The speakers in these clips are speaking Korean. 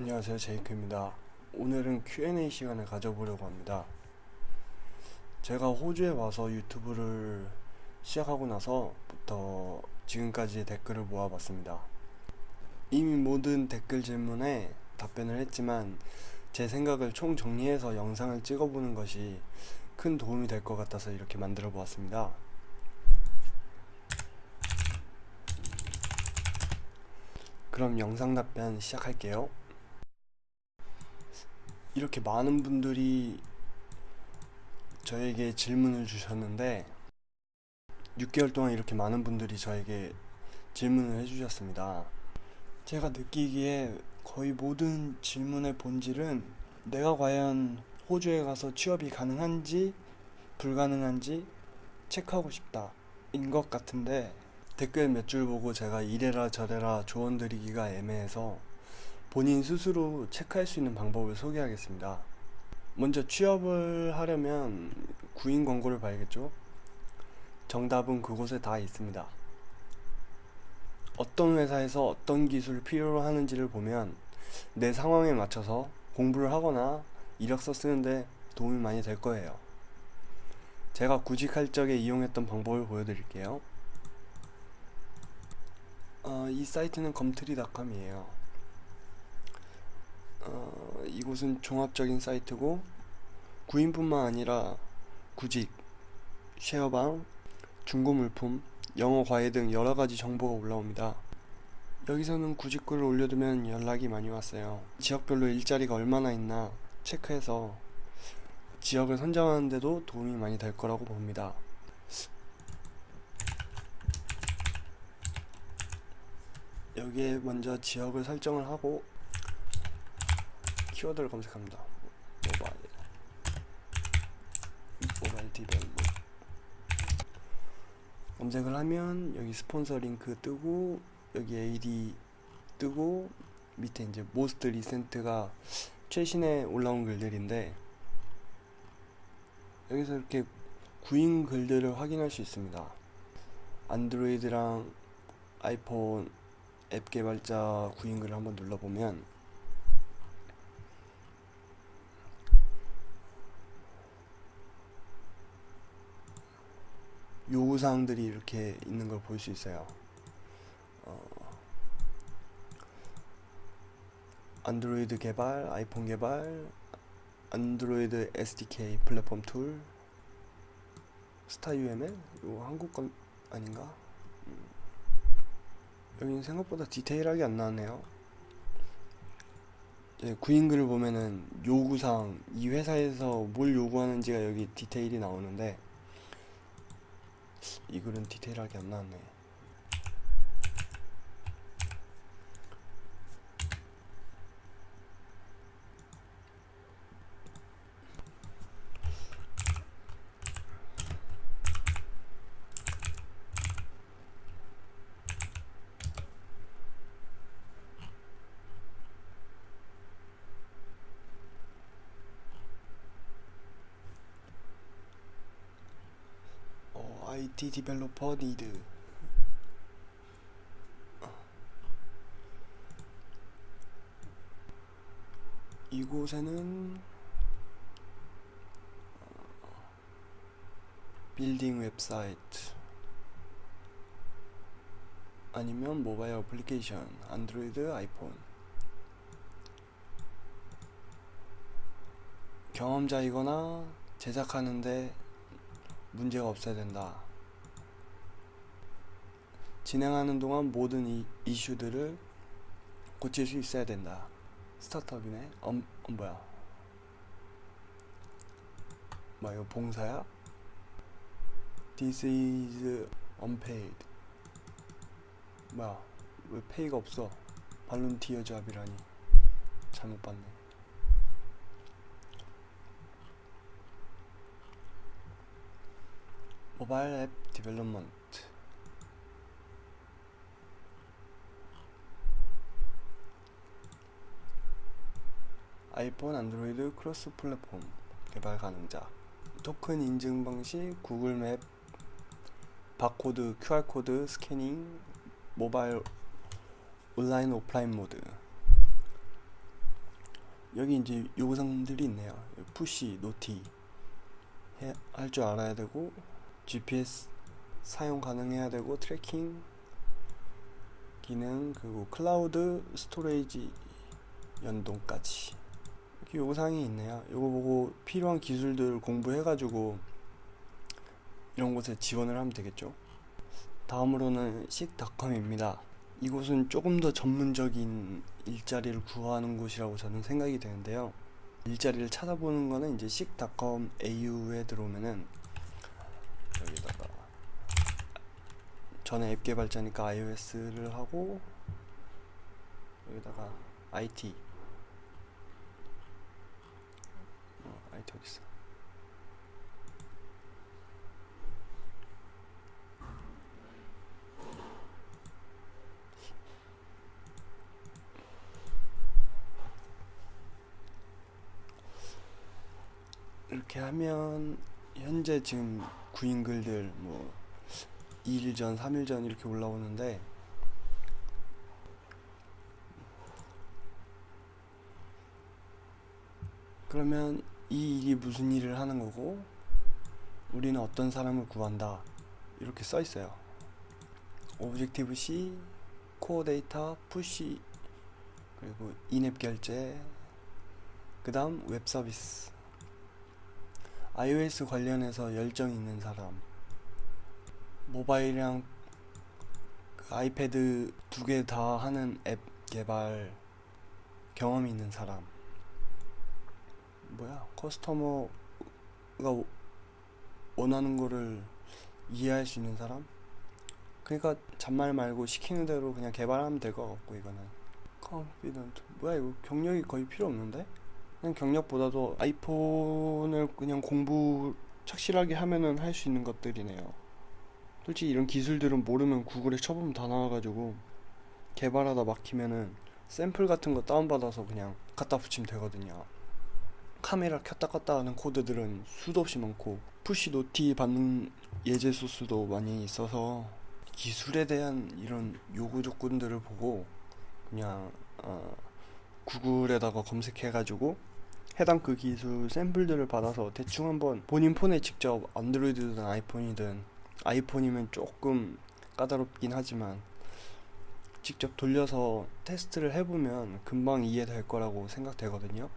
안녕하세요. 제이크입니다. 오늘은 Q&A 시간을 가져보려고 합니다. 제가 호주에 와서 유튜브를 시작하고 나서부터 지금까지의 댓글을 모아봤습니다. 이미 모든 댓글 질문에 답변을 했지만 제 생각을 총 정리해서 영상을 찍어보는 것이 큰 도움이 될 것 같아서 이렇게 만들어 보았습니다. 그럼 영상 답변 시작할게요 이렇게 많은 분들이 저에게 질문을 주셨는데 6개월 동안 이렇게 많은 분들이 저에게 질문을 해주셨습니다. 제가 느끼기에 거의 모든 질문의 본질은 내가 과연 호주에 가서 취업이 가능한지 불가능한지 체크하고 싶다 인 것 같은데 댓글 몇 줄 보고 제가 이래라 저래라 조언 드리기가 애매해서 본인 스스로 체크할 수 있는 방법을 소개하겠습니다. 먼저 취업을 하려면 구인 광고를 봐야겠죠? 정답은 그곳에 다 있습니다. 어떤 회사에서 어떤 기술을 필요로 하는지를 보면 내 상황에 맞춰서 공부를 하거나 이력서 쓰는데 도움이 많이 될 거예요. 제가 구직할 적에 이용했던 방법을 보여드릴게요. 어, 이 사이트는 검트리닷컴이에요. 어, 이곳은 종합적인 사이트고 구인뿐만 아니라 구직, 쉐어방, 중고 물품, 영어 과외 등 여러가지 정보가 올라옵니다. 여기서는 구직글을 올려두면 연락이 많이 왔어요. 지역별로 일자리가 얼마나 있나 체크해서 지역을 선정하는데도 도움이 많이 될 거라고 봅니다. 여기에 먼저 지역을 설정을 하고 키워드를 검색합니다. 모바일 모바일 디벨롭 검색을 하면 여기 스폰서 링크 뜨고 여기 AD 뜨고 밑에 이제 모스트 리센트가 최신에 올라온 글들인데 여기서 이렇게 구인 글들을 확인할 수 있습니다. 안드로이드랑 아이폰 앱 개발자 구인 글을 한번 눌러보면 요구사항들이 이렇게 있는 걸 볼 수 있어요 어, 안드로이드 개발, 아이폰 개발, 안드로이드 SDK platform tool, Star UML? 이거 한국 건 아닌가? 음. 여기는 생각보다 디테일하게 안 나왔네요. 예, 구인글을 보면은 요구사항, 이 회사에서 뭘 요구하는지가 여기 디테일이 나오는데 이 글은 디테일하게 안 나왔네 IT 디벨로퍼 니드 이곳에는 빌딩 웹사이트 아니면 모바일 어플리케이션 안드로이드 아이폰. 경험자이거나 제작하는데 문제가 없어야 된다 진행하는 동안 모든 이, 이슈들을 고칠 수 있어야 된다. 스타트업이네. 엄, 어, 뭐야? 뭐 이거 봉사야? This is unpaid. 뭐야? 왜 페이가 없어? Volunteer job이라니. 잘못 봤네. Mobile app development iPhone, Android cross platform 개발 가능자. 토큰 인증 방식, Google Map, 바코드, QR코드, scanning, 모바일 온라인 오프라인 모드. 여기 이제 요구사항들이 있네요. push, noti. 할 줄 알아야 되고 GPS 사용 가능해야 되고 tracking 기능 그리고 cloud storage 연동까지 이렇게 요구사항이 있네요. 이거 보고 필요한 기술들 공부해가지고 이런 곳에 지원을 하면 되겠죠. 다음으로는 식닷컴입니다. 이곳은 조금 더 전문적인 일자리를 구하는 곳이라고 저는 생각이 되는데요. 일자리를 찾아보는 거는 이제 식닷컴 AU에 들어오면은 여기다가 저는 앱 개발자니까 iOS를 하고 여기다가 IT 어, IT 어디 있어? 이렇게 하면 현재 지금 구인 글들 뭐 2일 전, 3일 전 이렇게 올라오는데 그러면 이 일이 무슨 일을 하는 거고 우리는 어떤 사람을 구한다. 이렇게 써 있어요. Objective C, Core Data, push 그리고 in-app 결제 그 다음 웹 서비스 iOS 관련해서 열정 있는 사람. 모바일이랑 그 아이패드 두 개 다 하는 앱 개발 경험이 있는 사람 뭐야? 커스터머가 원하는 거를 이해할 수 있는 사람? 그러니까 잔말 말고 시키는 대로 그냥 개발하면 될 것 같고 이거는. Confident. 뭐야 이거 경력이 거의 필요 없는데? 그냥 경력보다도 아이폰을 그냥 공부 착실하게 하면은 할 수 있는 것들이네요. 솔직히 이런 기술들은 모르면 구글에 쳐보면 다 나와가지고 개발하다 막히면은 샘플 같은 거 다운받아서 그냥 갖다 붙이면 되거든요. 카메라 켰다 껐다 하는 코드들은 수도 없이 많고 push noti 받는 예제 소스도 많이 있어서 기술에 대한 이런 요구 조건들을 보고 그냥 어 구글에다가 검색해가지고 해당 그 기술 샘플들을 받아서 대충 한번 본인 폰에 직접 안드로이드든 아이폰이든 아이폰이면 조금 까다롭긴 하지만 직접 돌려서 테스트를 해보면 금방 이해될 거라고 생각되거든요.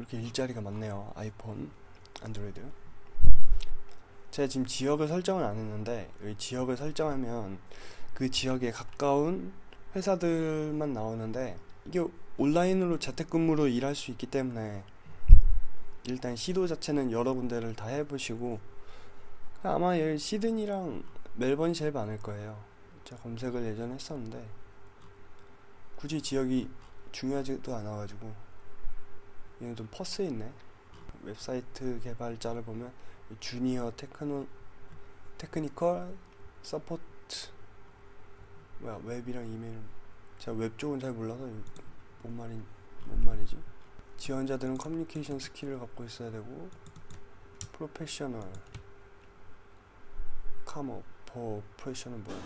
이렇게 일자리가 많네요. 아이폰, 안드로이드. 제가 지금 지역을 설정을 안 했는데 여기 지역을 설정하면 그 지역에 가까운 회사들만 나오는데 이게 온라인으로 재택근무로 일할 수 있기 때문에 일단 시도 자체는 여러 군데를 다 해보시고 아마 시드니랑 멜번이 제일 많을 거예요. 제가 검색을 예전에 했었는데 굳이 지역이 중요하지도 않아가지고 얘는 좀 퍼스에 있네. 웹사이트 개발자를 보면 junior techno technical support 뭐야 웹이랑 이메일 제가 웹 쪽은 잘 몰라서 뭔 말인 뭔 말이지? 지원자들은 communication skill을 갖고 있어야 되고 professional but 프레셔는 뭐야?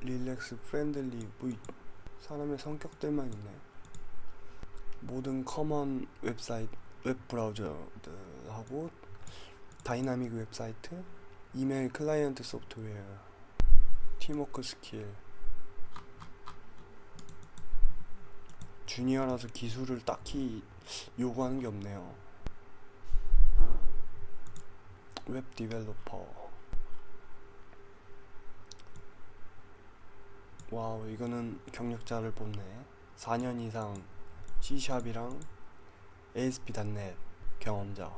relax friendly 뭐 사람의 성격들만 있네. 모든 common 웹사이트 웹 브라우저들하고 다이나믹 웹사이트 이메일 client 소프트웨어 팀워크 스킬 주니어라서 기술을 딱히 요구하는 게 없네요. Web developer. Wow, 이거는 경력자를 뽑네. 4년 이상 C샵이랑 ASP.NET 경험자.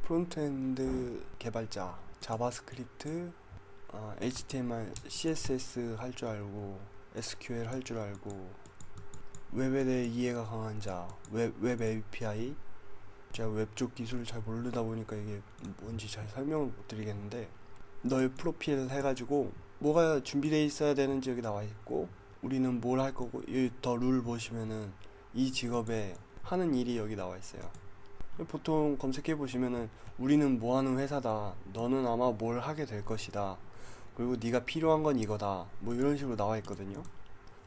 Front-end 개발자, JavaScript, 어, HTML, CSS 할 줄 알고, SQL 할 줄 알고, 웹에 대해 이해가 강한 자, 웹, 웹 API. 제가 웹 쪽 기술을 잘 모르다 보니까 이게 뭔지 잘 설명을 못 드리겠는데, 너의 프로필 해가지고, 뭐가 준비되어 있어야 되는지 여기 나와 있고, 우리는 뭘 할 거고, 이더룰 보시면은 이 직업에 하는 일이 여기 나와 있어요. 보통 검색해 보시면은 우리는 뭐 하는 회사다. 너는 아마 뭘 하게 될 것이다. 그리고 네가 필요한 건 이거다. 뭐 이런 식으로 나와 있거든요.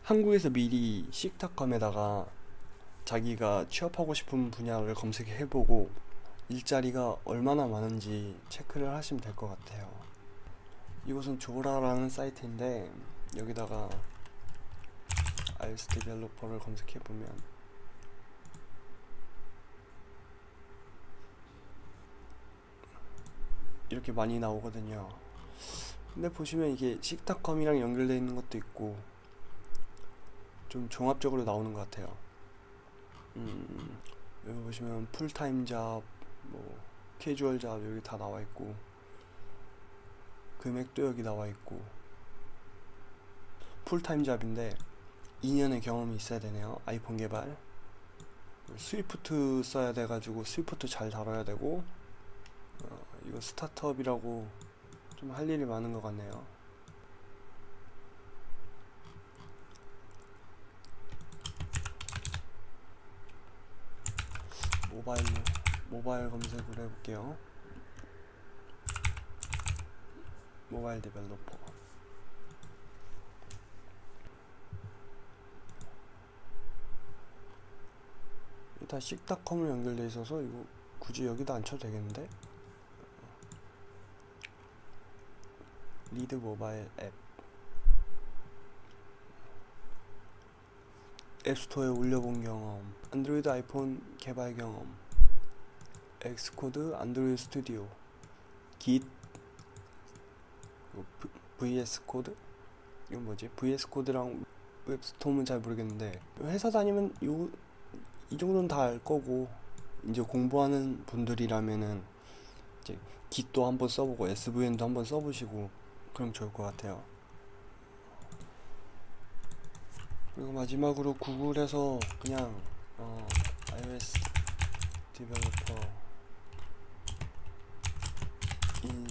한국에서 미리 식탁컴에다가 자기가 취업하고 싶은 분야를 검색해 보고 일자리가 얼마나 많은지 체크를 하시면 될 것 같아요. 이곳은 조라라는 사이트인데 여기다가 iOS developer를 검색해 보면 이렇게 많이 나오거든요. 근데 보시면 이게 seek.com이랑 연결되어 있는 것도 있고 좀 종합적으로 나오는 것 같아요. 음, 여기 보시면 full-time job, 뭐 casual job 여기 다 나와 있고 금액도 여기 나와 있고 full-time job인데 2년의 경험이 있어야 되네요. 아이폰 개발. Swift 써야 돼가지고 Swift 잘 다뤄야 되고 어, 이거 스타트업이라고 좀 할 일이 많은 것 같네요. 모바일로 모바일 검색을 해볼게요. Mobile developer. 다 식닷컴으로 연결돼 있어서 이거 굳이 여기다 안 쳐도 되겠는데? Lead mobile app App Store에 올려본 경험 안드로이드 아이폰 개발 경험 Xcode Android Studio Git VS Code 이건 뭐지? VS 코드랑 웹스톰은 잘 모르겠는데 회사 다니면 요, 이 정도는 다 알 거고 이제 공부하는 분들이라면은 이제 Git도 한번 써보고 SVN도 한번 써보시고 그럼 좋을 것 같아요. 그리고 마지막으로 구글에서 그냥 어, iOS 디벨로퍼 인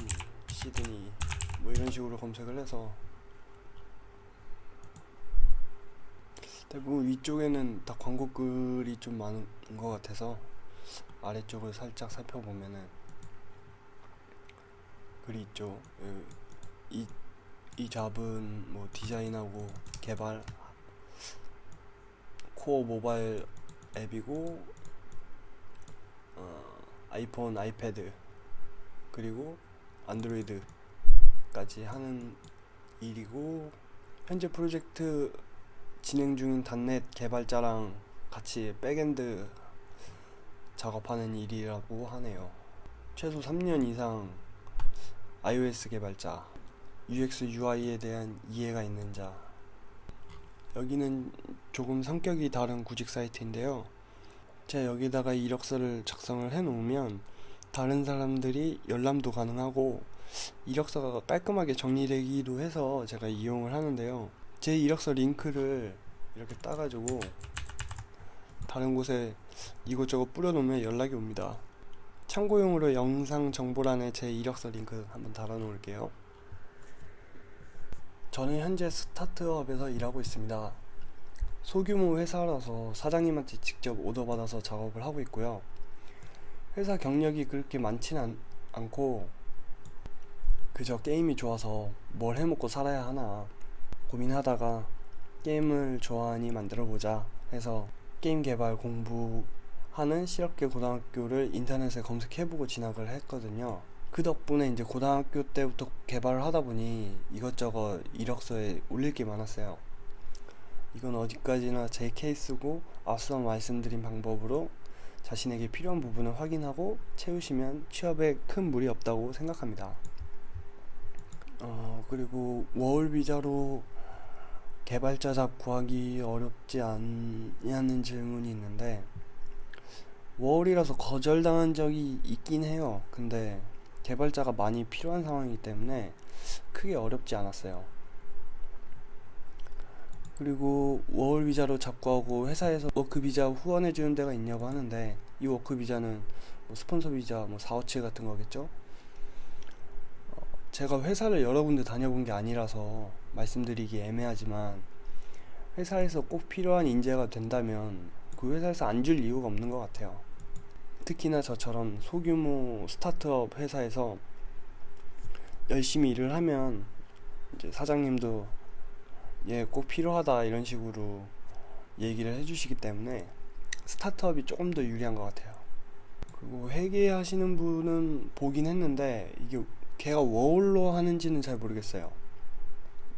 시드니 뭐 이런 식으로 검색을 해서 대부분 위쪽에는 다 광고 글이 좀 많은 것 같아서 아래쪽을 살짝 살펴보면은 글이 있죠. 이, 이 job은 뭐 디자인하고 개발 core mobile app이고 어, 아이폰, 아이패드 그리고 안드로이드까지 하는 일이고 현재 프로젝트 진행 중인 .NET 개발자랑 같이 back-end 작업하는 일이라고 하네요. 최소 3년 이상 iOS 개발자, UX, UI에 대한 이해가 있는 자. 여기는 조금 성격이 다른 구직 사이트인데요. 제가 여기다가 이력서를 작성을 해 놓으면 다른 사람들이 열람도 가능하고 이력서가 깔끔하게 정리되기도 해서 제가 이용을 하는데요. 제 이력서 링크를 이렇게 따가지고 다른 곳에 이곳저곳 뿌려놓으면 연락이 옵니다. 참고용으로 영상 정보란에 제 이력서 링크 한번 달아 놓을게요. 저는 현재 스타트업에서 일하고 있습니다. 소규모 회사라서 사장님한테 직접 오더 받아서 작업을 하고 있고요. 회사 경력이 그렇게 많지는 않, 않고 그저 게임이 좋아서 뭘 해먹고 살아야 하나 고민하다가 게임을 좋아하니 만들어보자 해서 게임 개발 공부하는 실업계 고등학교를 인터넷에 검색해보고 진학을 했거든요. 그 덕분에 이제 고등학교 때부터 개발을 하다 보니 이것저것 이력서에 올릴 게 많았어요. 이건 어디까지나 제 케이스고 앞서 말씀드린 방법으로 자신에게 필요한 부분을 확인하고 채우시면 취업에 큰 무리 없다고 생각합니다. 어, 그리고 워홀 비자로 개발자 job 구하기 어렵지 않냐는 질문이 있는데 워홀이라서 거절당한 적이 있긴 해요. 근데 개발자가 많이 필요한 상황이기 때문에 크게 어렵지 않았어요. 그리고 워홀 비자로 job 구하고 회사에서 work 비자 후원해 주는 데가 있냐고 하는데 이 work 비자는 뭐 스폰서 비자 뭐 457 같은 거겠죠? 어, 제가 회사를 여러 군데 다녀본 게 아니라서 말씀드리기 애매하지만 회사에서 꼭 필요한 인재가 된다면 그 회사에서 안 줄 이유가 없는 것 같아요. 특히나 저처럼 소규모 스타트업 회사에서 열심히 일을 하면 이제 사장님도 예, 꼭 필요하다 이런 식으로 얘기를 해주시기 때문에 스타트업이 조금 더 유리한 것 같아요. 그리고 회계하시는 분은 보긴 했는데 이게 걔가 워홀로 하는지는 잘 모르겠어요.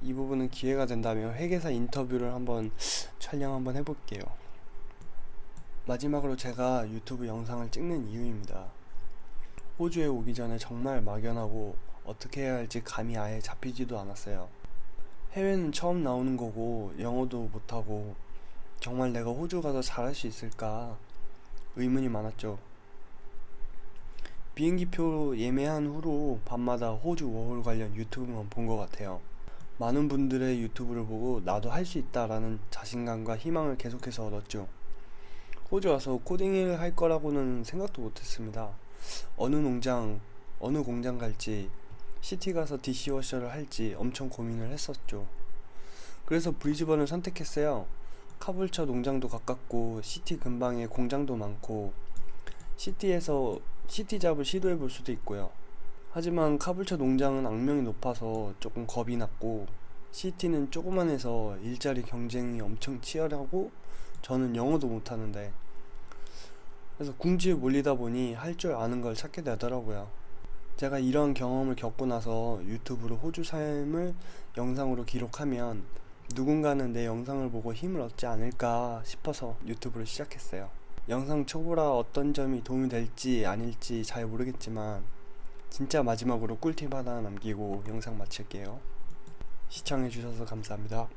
이 부분은 기회가 된다면 회계사 인터뷰를 한번 촬영 한번 해볼게요. 마지막으로 제가 유튜브 영상을 찍는 이유입니다. 호주에 오기 전에 정말 막연하고 어떻게 해야 할지 감이 아예 잡히지도 않았어요. 해외는 처음 나오는 거고 영어도 못하고 정말 내가 호주 가서 잘할 수 있을까 의문이 많았죠. 비행기표 예매한 후로 밤마다 호주 워홀 관련 유튜브만 본 것 같아요. 많은 분들의 유튜브를 보고 나도 할 수 있다라는 자신감과 희망을 계속해서 얻었죠. 호주 와서 코딩을 할 거라고는 생각도 못했습니다. 어느 농장, 어느 공장 갈지, city 가서 dishwasher를 할지 엄청 고민을 했었죠. 그래서 브리즈번을 선택했어요. 카불처 농장도 가깝고 city 근방에 공장도 많고 city에서 city job을 시도해 볼 수도 있고요. 하지만 카불처 농장은 악명이 높아서 조금 겁이 났고 city는 조그만해서 일자리 경쟁이 엄청 치열하고 저는 영어도 못하는데 그래서 궁지에 몰리다 보니 할 줄 아는 걸 찾게 되더라고요. 제가 이런 경험을 겪고 나서 유튜브로 호주 삶을 영상으로 기록하면 누군가는 내 영상을 보고 힘을 얻지 않을까 싶어서 유튜브를 시작했어요. 영상 초보라 어떤 점이 도움이 될지 아닐지 잘 모르겠지만 진짜 마지막으로 꿀팁 하나 남기고 영상 마칠게요. 시청해주셔서 감사합니다.